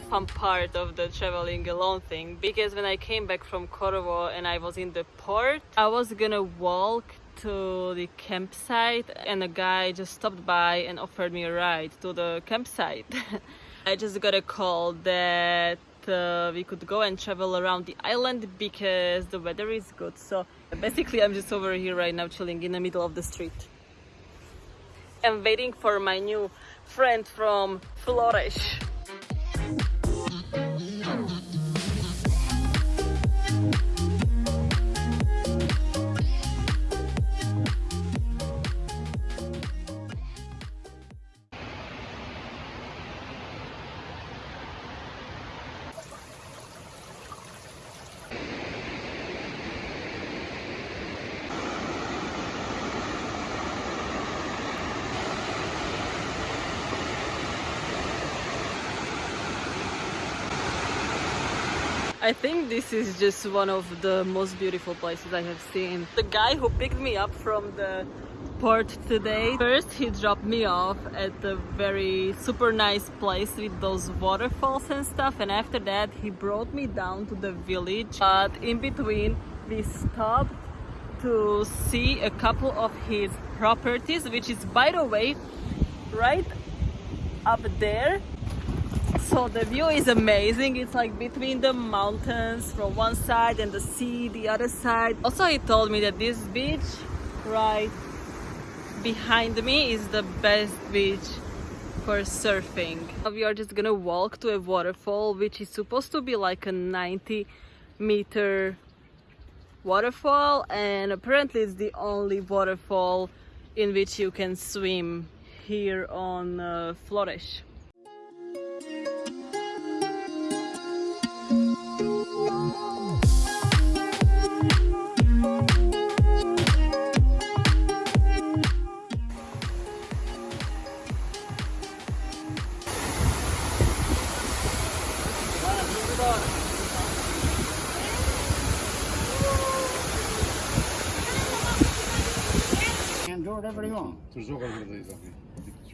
fun part of the traveling alone thing because when I came back from Corvo and I was in the port, I was gonna walk to the campsite and a guy just stopped by and offered me a ride to the campsite. I just got a call that uh, we could go and travel around the island because the weather is good. So basically I'm just over here right now chilling in the middle of the street. I'm waiting for my new friend from Flores. I think this is just one of the most beautiful places I have seen. The guy who picked me up from the port today, first he dropped me off at a very super nice place with those waterfalls and stuff and after that he brought me down to the village but in between we stopped to see a couple of his properties which is by the way right up there so the view is amazing. It's like between the mountains from one side and the sea the other side. Also he told me that this beach right behind me is the best beach for surfing. We are just gonna walk to a waterfall which is supposed to be like a 90 meter waterfall and apparently it's the only waterfall in which you can swim here on uh, Flores.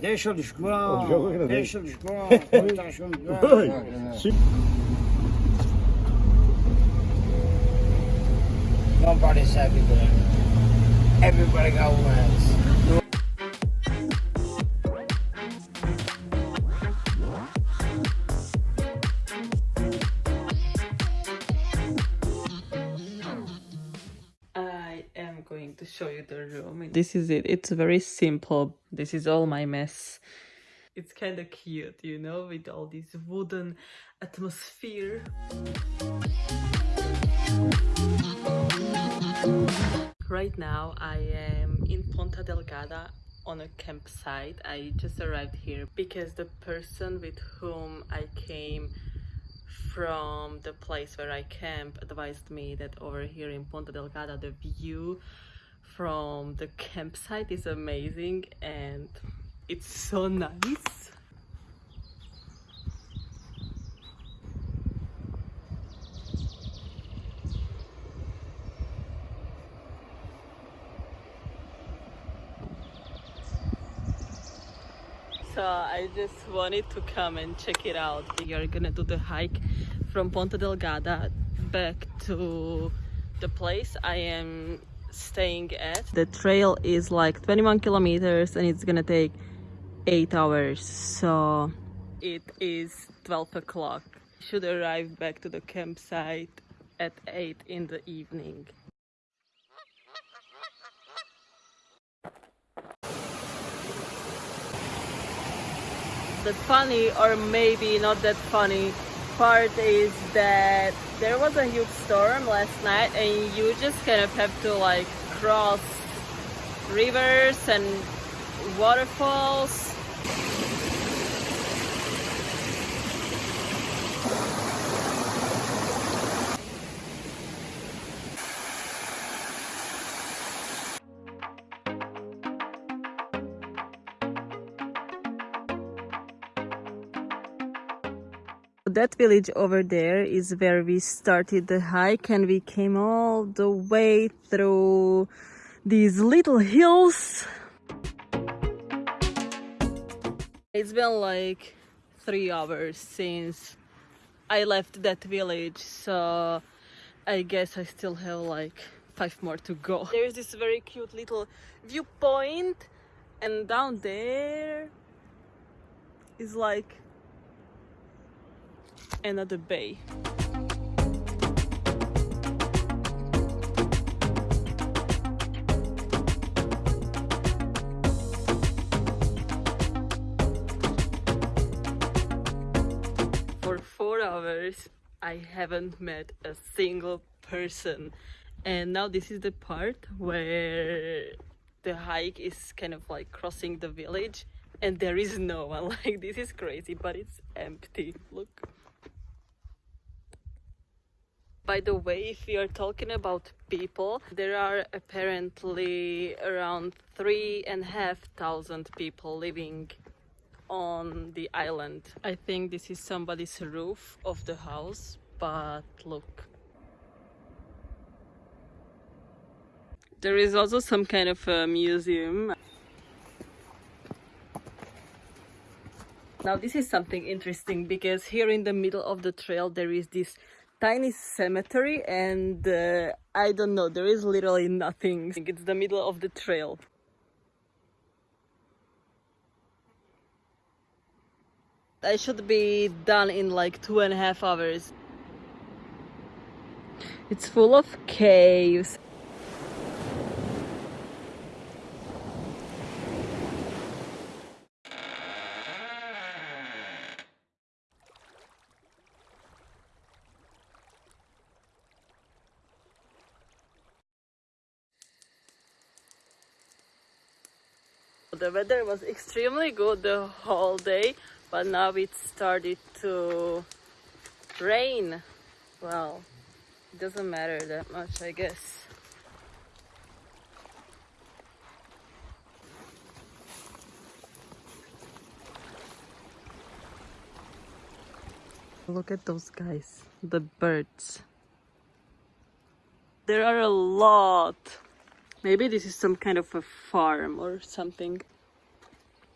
Deixa-lhes ground. Deixa-lhes ground. Deixa-lhes. Nobody's happy there. Everybody got wins. I am going to show you the room. This is it. It's very simple. This is all my mess. It's kind of cute, you know, with all this wooden atmosphere. Right now I am in Ponta Delgada on a campsite. I just arrived here because the person with whom I came from the place where I camp advised me that over here in Ponta Delgada the view from the campsite is amazing and it's so nice. So I just wanted to come and check it out. We are gonna do the hike from Ponta Delgada back to the place I am staying at. The trail is like 21 kilometers and it's gonna take 8 hours. So it is 12 o'clock. Should arrive back to the campsite at 8 in the evening. The funny or maybe not that funny. Part is that there was a huge storm last night and you just kind of have to like cross rivers and waterfalls that village over there is where we started the hike and we came all the way through these little hills it's been like three hours since I left that village, so I guess I still have like five more to go. There's this very cute little viewpoint, and down there is like another bay. For four hours, I haven't met a single person. And now this is the part where the hike is kind of like crossing the village and there is no one. Like this is crazy, but it's empty. Look. By the way, if we are talking about people, there are apparently around three and a half thousand people living on the island. I think this is somebody's roof of the house, but look. There is also some kind of a museum. Now this is something interesting because here in the middle of the trail there is this tiny cemetery and uh, I don't know, there is literally nothing. It's the middle of the trail. I should be done in like two and a half hours. It's full of caves. The weather was extremely good the whole day, but now it started to rain. Well, it doesn't matter that much, I guess. Look at those guys, the birds. There are a lot. Maybe this is some kind of a farm or something.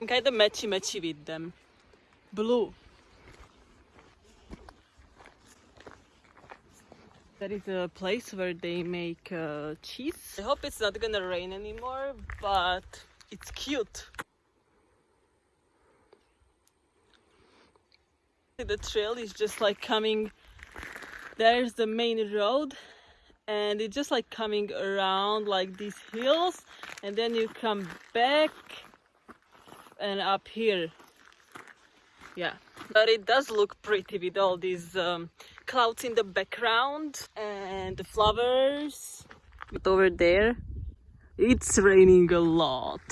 I'm kind of matchy matchy with them. Blue. That is a place where they make uh, cheese. I hope it's not gonna rain anymore, but it's cute. The trail is just like coming. There's the main road, and it's just like coming around like these hills, and then you come back and up here. Yeah, but it does look pretty with all these um, clouds in the background and the flowers. But over there, it's raining a lot.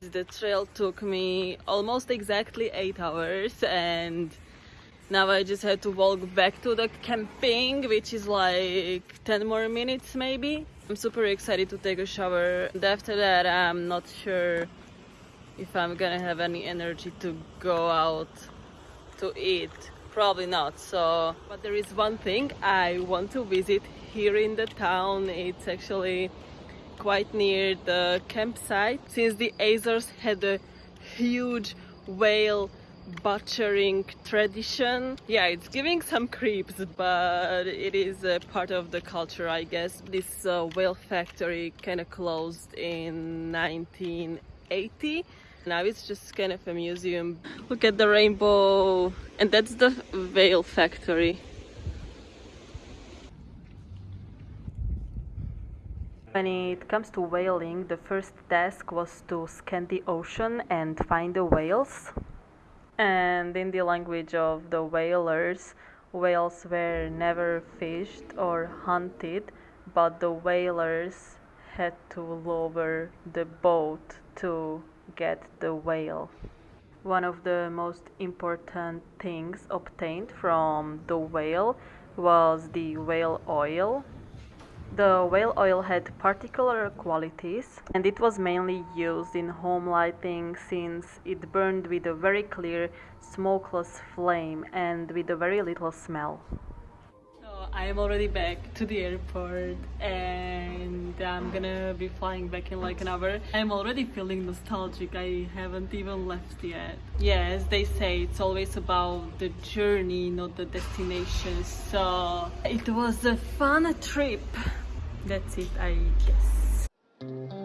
The trail took me almost exactly eight hours and now I just had to walk back to the camping, which is like 10 more minutes maybe. I'm super excited to take a shower. And after that, I'm not sure if I'm gonna have any energy to go out to eat. Probably not. So, but there is one thing I want to visit here in the town. It's actually quite near the campsite. Since the Azores had a huge whale butchering tradition. Yeah, it's giving some creeps, but it is a part of the culture, I guess. This uh, whale factory kind of closed in 1980. Now it's just kind of a museum. Look at the rainbow, and that's the whale factory. When it comes to whaling, the first task was to scan the ocean and find the whales and in the language of the whalers, whales were never fished or hunted, but the whalers had to lower the boat to get the whale. One of the most important things obtained from the whale was the whale oil, the whale oil had particular qualities and it was mainly used in home lighting since it burned with a very clear smokeless flame and with a very little smell. So I'm already back to the airport and I'm gonna be flying back in like an hour. I'm already feeling nostalgic. I haven't even left yet. Yeah, as they say, it's always about the journey, not the destination. So it was a fun trip. That's it, I guess.